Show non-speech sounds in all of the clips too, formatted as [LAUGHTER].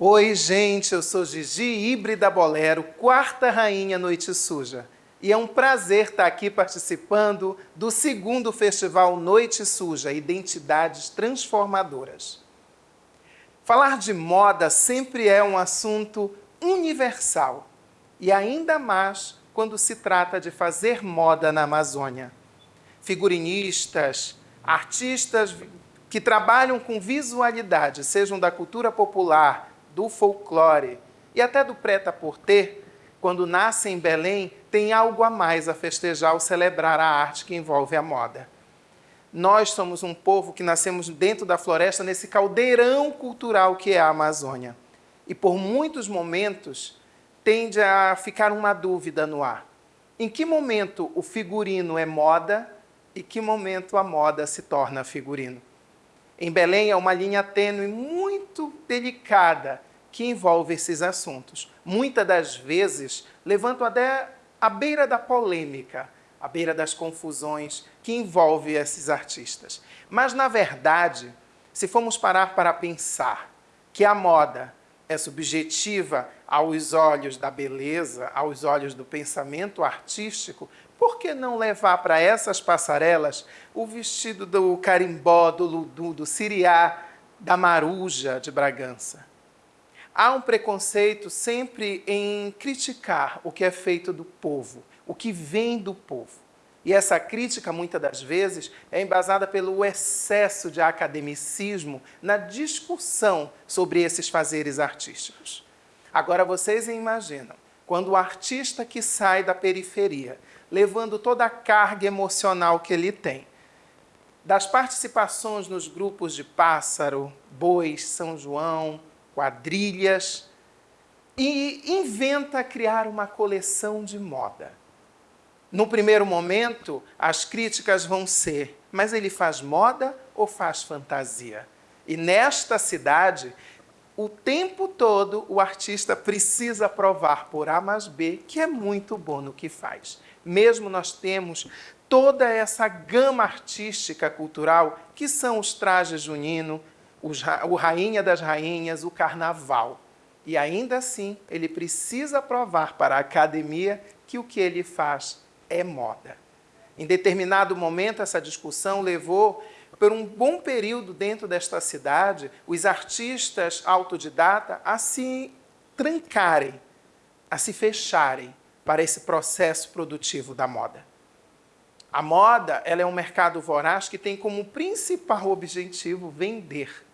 Oi, gente, eu sou Gigi Híbrida Bolero, quarta rainha Noite Suja. E é um prazer estar aqui participando do segundo festival Noite Suja, Identidades Transformadoras. Falar de moda sempre é um assunto universal, e ainda mais quando se trata de fazer moda na Amazônia. Figurinistas, artistas que trabalham com visualidade, sejam da cultura popular, do folclore e até do preta-porter, quando nascem em Belém, tem algo a mais a festejar ou celebrar a arte que envolve a moda. Nós somos um povo que nascemos dentro da floresta, nesse caldeirão cultural que é a Amazônia. E por muitos momentos tende a ficar uma dúvida no ar. Em que momento o figurino é moda e que momento a moda se torna figurino? Em Belém é uma linha tênue muito delicada que envolve esses assuntos. Muitas das vezes levantam até à beira da polêmica, à beira das confusões que envolve esses artistas. Mas, na verdade, se formos parar para pensar que a moda é subjetiva aos olhos da beleza, aos olhos do pensamento artístico, por que não levar para essas passarelas o vestido do carimbó, do ludu, do siriá, da maruja de Bragança? Há um preconceito sempre em criticar o que é feito do povo, o que vem do povo. E essa crítica, muitas das vezes, é embasada pelo excesso de academicismo na discussão sobre esses fazeres artísticos. Agora, vocês imaginam, quando o artista que sai da periferia, levando toda a carga emocional que ele tem, das participações nos grupos de Pássaro, Bois, São João, quadrilhas, e inventa criar uma coleção de moda. No primeiro momento, as críticas vão ser, mas ele faz moda ou faz fantasia? E nesta cidade, o tempo todo o artista precisa provar por A mais B que é muito bom no que faz. Mesmo nós temos toda essa gama artística cultural que são os trajes juninos, o Rainha das Rainhas, o Carnaval. E ainda assim, ele precisa provar para a academia que o que ele faz é moda. Em determinado momento, essa discussão levou, por um bom período dentro desta cidade, os artistas autodidata a se trancarem, a se fecharem para esse processo produtivo da moda. A moda ela é um mercado voraz que tem como principal objetivo vender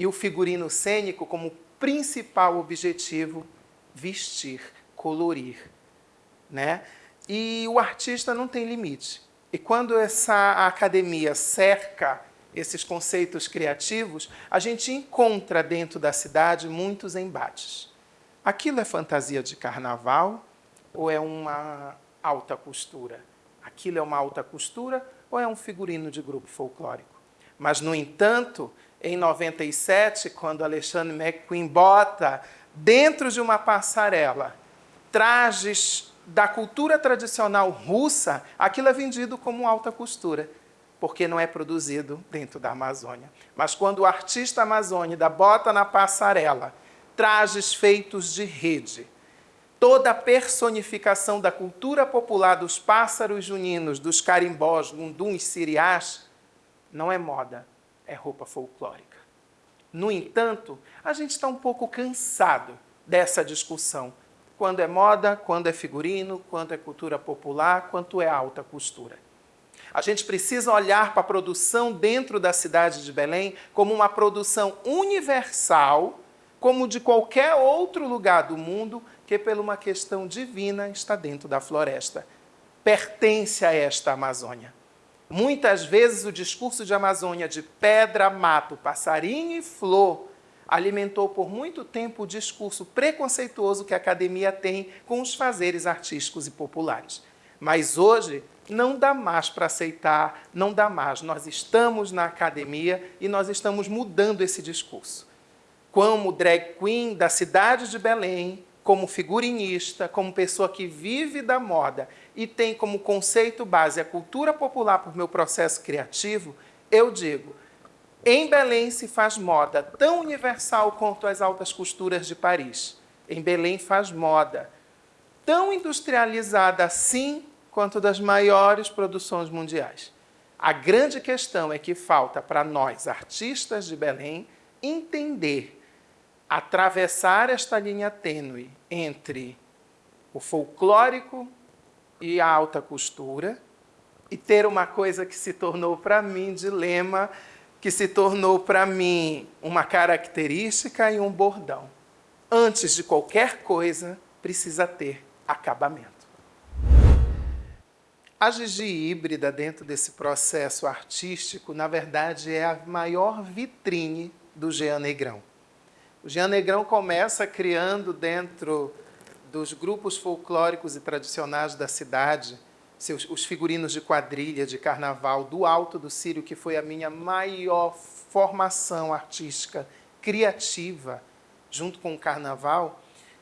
e o figurino cênico como principal objetivo vestir, colorir. Né? E o artista não tem limite. E quando essa academia cerca esses conceitos criativos, a gente encontra dentro da cidade muitos embates. Aquilo é fantasia de carnaval ou é uma alta costura? Aquilo é uma alta costura ou é um figurino de grupo folclórico? Mas, no entanto, em 97, quando Alexandre McQueen bota dentro de uma passarela trajes da cultura tradicional russa, aquilo é vendido como alta costura, porque não é produzido dentro da Amazônia. Mas quando o artista amazônida bota na passarela trajes feitos de rede, toda a personificação da cultura popular dos pássaros juninos, dos carimbós, gunduns, siriás, não é moda, é roupa folclórica. No entanto, a gente está um pouco cansado dessa discussão. Quando é moda, quando é figurino, quando é cultura popular, quanto é alta costura. A gente precisa olhar para a produção dentro da cidade de Belém como uma produção universal, como de qualquer outro lugar do mundo que, por uma questão divina, está dentro da floresta. Pertence a esta Amazônia. Muitas vezes o discurso de Amazônia de pedra, mato, passarinho e flor alimentou por muito tempo o discurso preconceituoso que a academia tem com os fazeres artísticos e populares. Mas hoje não dá mais para aceitar, não dá mais. Nós estamos na academia e nós estamos mudando esse discurso. Como drag queen da cidade de Belém, como figurinista, como pessoa que vive da moda e tem como conceito base a cultura popular por meu processo criativo, eu digo, Em Belém se faz moda tão universal quanto as altas costuras de Paris. Em Belém faz moda tão industrializada assim quanto das maiores produções mundiais. A grande questão é que falta para nós, artistas de Belém, entender, atravessar esta linha tênue entre o folclórico e a alta costura e ter uma coisa que se tornou para mim dilema, que se tornou para mim uma característica e um bordão. Antes de qualquer coisa, precisa ter acabamento. A Gigi híbrida, dentro desse processo artístico, na verdade é a maior vitrine do Jean Negrão. O Jean Negrão começa criando dentro dos grupos folclóricos e tradicionais da cidade, seus, os figurinos de quadrilha, de carnaval, do Alto do Sírio, que foi a minha maior formação artística, criativa, junto com o carnaval,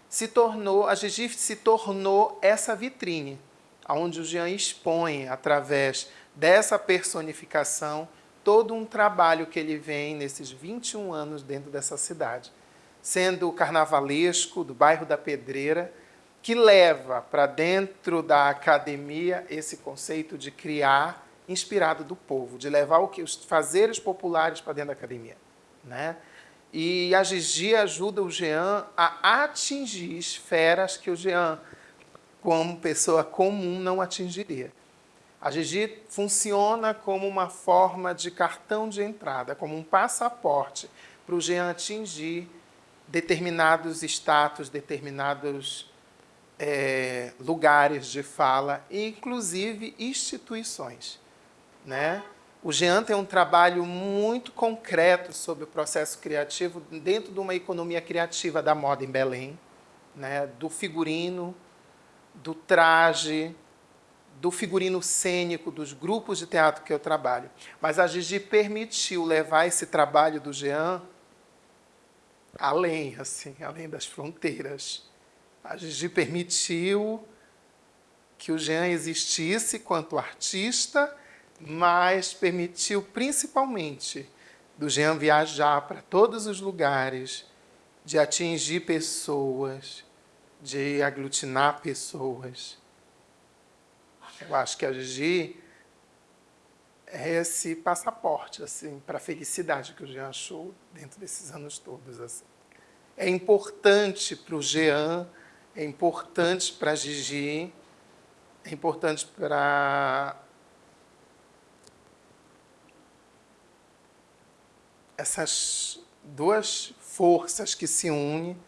se tornou, a Gigi se tornou essa vitrine, onde o Jean expõe, através dessa personificação, todo um trabalho que ele vem nesses 21 anos dentro dessa cidade, sendo o carnavalesco do bairro da Pedreira, que leva para dentro da academia esse conceito de criar inspirado do povo, de levar o que, os fazeres populares para dentro da academia. Né? E a Gigi ajuda o Jean a atingir esferas que o Jean, como pessoa comum, não atingiria. A Gigi funciona como uma forma de cartão de entrada, como um passaporte para o Jean atingir determinados status, determinados é, lugares de fala, inclusive instituições. Né? O Jean tem um trabalho muito concreto sobre o processo criativo dentro de uma economia criativa da moda em Belém, né? do figurino, do traje, do figurino cênico, dos grupos de teatro que eu trabalho. Mas a Gigi permitiu levar esse trabalho do Jean além, assim, além das fronteiras. A Gigi permitiu que o Jean existisse quanto artista, mas permitiu principalmente do Jean viajar para todos os lugares, de atingir pessoas, de aglutinar pessoas. Eu acho que a Gigi esse passaporte assim para a felicidade que o Jean achou dentro desses anos todos. Assim. É importante para o Jean é importante para a Gigi, é importante para essas duas forças que se unem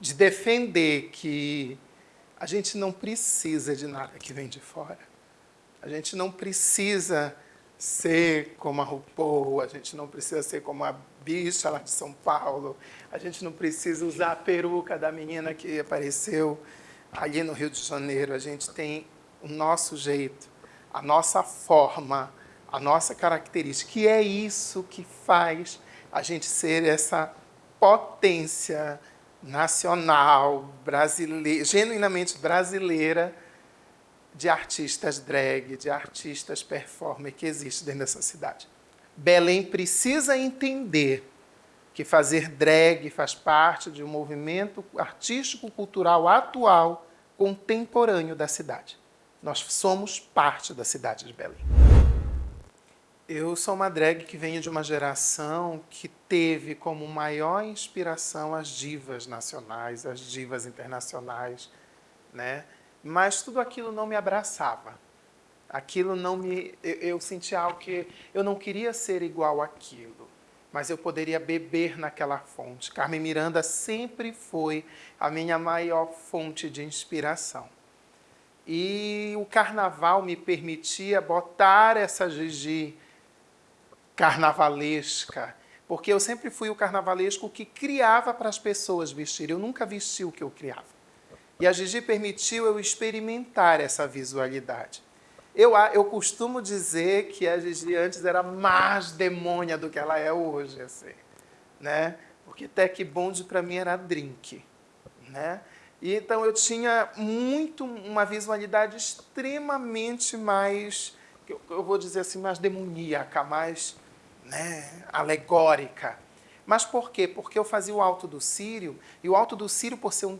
de defender que a gente não precisa de nada que vem de fora. A gente não precisa ser como a RuPaul, a gente não precisa ser como a bicha lá de São Paulo, a gente não precisa usar a peruca da menina que apareceu ali no Rio de Janeiro. A gente tem o nosso jeito, a nossa forma, a nossa característica. que é isso que faz a gente ser essa potência nacional, brasileira, genuinamente brasileira, de artistas drag, de artistas performer que existe dentro dessa cidade. Belém precisa entender que fazer drag faz parte de um movimento artístico-cultural atual, contemporâneo da cidade. Nós somos parte da cidade de Belém. Eu sou uma drag que venho de uma geração que teve como maior inspiração as divas nacionais, as divas internacionais, né? Mas tudo aquilo não me abraçava aquilo não me... Eu, eu senti algo que eu não queria ser igual àquilo, mas eu poderia beber naquela fonte. Carmen Miranda sempre foi a minha maior fonte de inspiração. E o carnaval me permitia botar essa Gigi carnavalesca, porque eu sempre fui o carnavalesco que criava para as pessoas vestirem. Eu nunca vesti o que eu criava. E a Gigi permitiu eu experimentar essa visualidade. Eu, eu costumo dizer que a Gigi antes era mais demônia do que ela é hoje, assim, né? Porque Tech Bond para mim era drink, né? E então eu tinha muito uma visualidade extremamente mais, eu vou dizer assim, mais demoníaca, mais né, alegórica. Mas por quê? Porque eu fazia o Alto do Sírio, e o Alto do Sírio, por ser um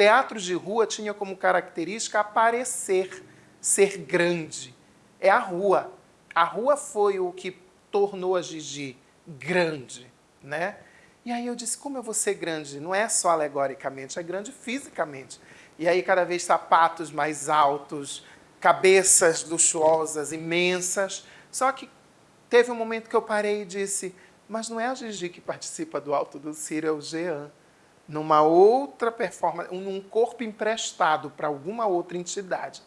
teatro de rua, tinha como característica aparecer, ser grande. É a rua. A rua foi o que tornou a Gigi grande, né? E aí eu disse, como eu vou ser grande? Não é só alegoricamente, é grande fisicamente. E aí cada vez sapatos mais altos, cabeças luxuosas, imensas. Só que teve um momento que eu parei e disse, mas não é a Gigi que participa do Alto do Ciro, é o Jean. Numa outra performance, num corpo emprestado para alguma outra entidade,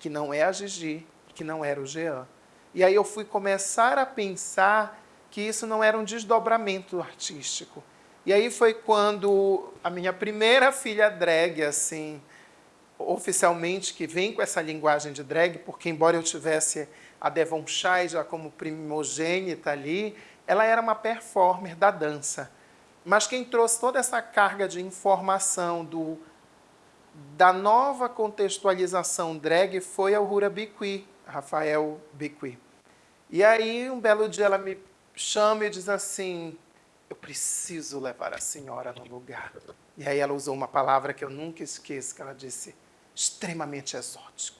que não é a Gigi, que não era o Jean. E aí eu fui começar a pensar que isso não era um desdobramento artístico. E aí foi quando a minha primeira filha drag, assim, oficialmente, que vem com essa linguagem de drag, porque embora eu tivesse a Devon Shai já como primogênita ali, ela era uma performer da dança. Mas quem trouxe toda essa carga de informação do, da nova contextualização drag foi a Uhura Biqui, Rafael Biqui. E aí, um belo dia, ela me chama e diz assim, eu preciso levar a senhora no lugar. E aí ela usou uma palavra que eu nunca esqueço, que ela disse, extremamente exótico.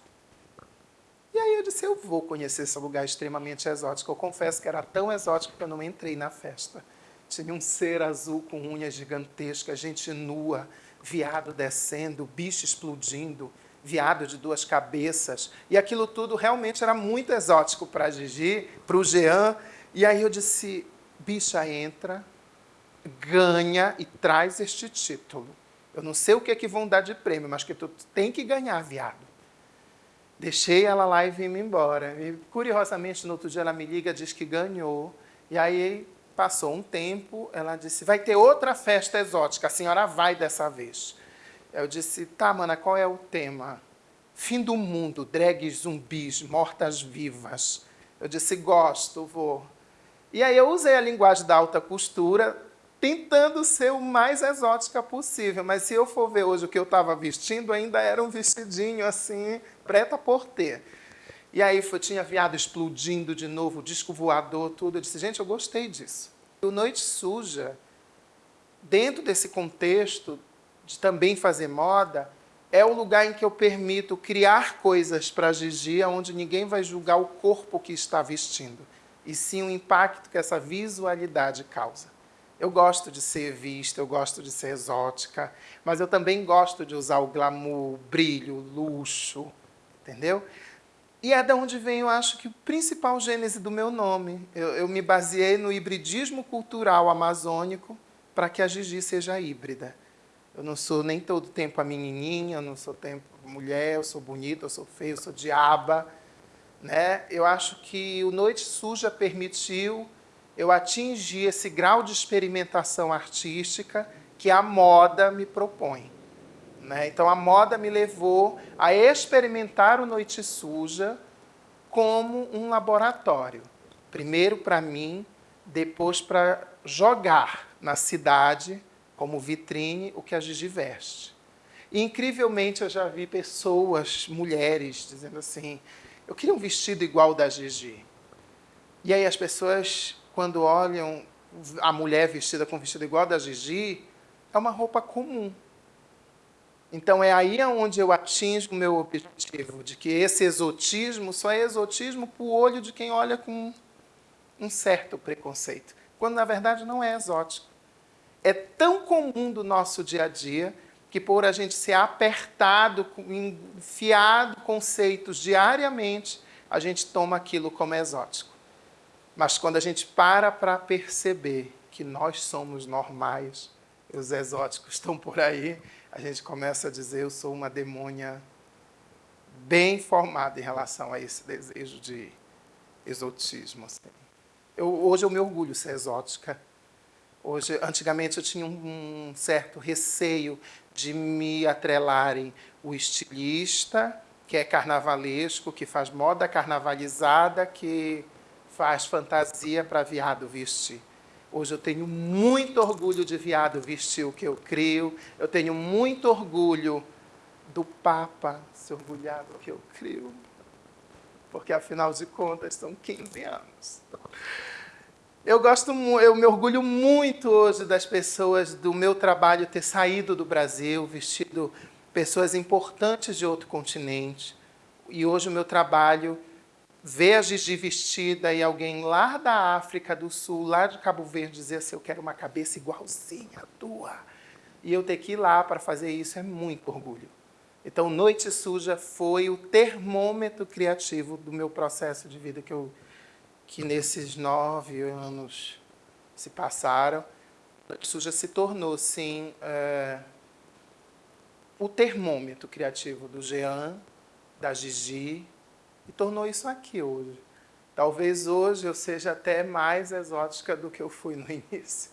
E aí eu disse, eu vou conhecer esse lugar extremamente exótico. Eu confesso que era tão exótico que eu não entrei na festa. Tinha um ser azul com unhas gigantescas, gente nua, viado descendo, bicho explodindo, viado de duas cabeças. E aquilo tudo realmente era muito exótico para Gigi, para o Jean. E aí eu disse, bicha, entra, ganha e traz este título. Eu não sei o que é que vão dar de prêmio, mas que tu tem que ganhar, viado. Deixei ela lá e vim embora. E, curiosamente, no outro dia ela me liga, diz que ganhou. E aí passou um tempo, ela disse, vai ter outra festa exótica, a senhora vai dessa vez. Eu disse, tá, mana, qual é o tema? Fim do mundo, drags zumbis, mortas-vivas. Eu disse, gosto, vou. E aí eu usei a linguagem da alta costura, tentando ser o mais exótica possível. Mas se eu for ver hoje o que eu estava vestindo, ainda era um vestidinho assim, preta por ter. E aí foi, tinha viado explodindo de novo, disco voador, tudo. Eu disse, gente, eu gostei disso. O Noite Suja, dentro desse contexto de também fazer moda, é o lugar em que eu permito criar coisas para a Gigi, onde ninguém vai julgar o corpo que está vestindo, e sim o impacto que essa visualidade causa. Eu gosto de ser vista, eu gosto de ser exótica, mas eu também gosto de usar o glamour, o brilho, o luxo, entendeu? E é de onde vem, eu acho, que o principal gênese do meu nome. Eu, eu me baseei no hibridismo cultural amazônico para que a Gigi seja híbrida. Eu não sou nem todo tempo a menininha, eu não sou tempo mulher, eu sou bonita, eu sou feia, eu sou diaba. Né? Eu acho que o Noite Suja permitiu eu atingi esse grau de experimentação artística que a moda me propõe. Né? Então, a moda me levou a experimentar o Noite Suja como um laboratório. Primeiro para mim, depois para jogar na cidade, como vitrine, o que a Gigi veste. E, incrivelmente, eu já vi pessoas, mulheres, dizendo assim, eu queria um vestido igual da Gigi. E aí as pessoas quando olham a mulher vestida com vestido igual da Gigi, é uma roupa comum. Então, é aí onde eu atingo o meu objetivo, de que esse exotismo só é exotismo para o olho de quem olha com um certo preconceito, quando, na verdade, não é exótico. É tão comum do nosso dia a dia que, por a gente ser apertado, enfiado conceitos diariamente, a gente toma aquilo como exótico. Mas quando a gente para para perceber que nós somos normais, os exóticos estão por aí, a gente começa a dizer, eu sou uma demônia bem formada em relação a esse desejo de exotismo. Assim. Eu, hoje eu me orgulho de ser exótica. Hoje, antigamente eu tinha um, um certo receio de me atrelarem o estilista, que é carnavalesco, que faz moda carnavalizada, que faz fantasia para viado vestir. Hoje eu tenho muito orgulho de viado vestir o que eu crio. Eu tenho muito orgulho do Papa se orgulhar do que eu crio. Porque, afinal de contas, são 15 anos. Eu gosto, eu me orgulho muito hoje das pessoas do meu trabalho ter saído do Brasil, vestido pessoas importantes de outro continente. E hoje o meu trabalho ver a Gigi vestida e alguém lá da África do Sul, lá de Cabo Verde, dizer assim, eu quero uma cabeça igualzinha à tua. E eu ter que ir lá para fazer isso é muito orgulho. Então, Noite Suja foi o termômetro criativo do meu processo de vida que eu que nesses nove anos se passaram, Noite Suja se tornou, sim, é, o termômetro criativo do Jean, da Gigi, e tornou isso aqui hoje. Talvez hoje eu seja até mais exótica do que eu fui no [LAUGHS] início.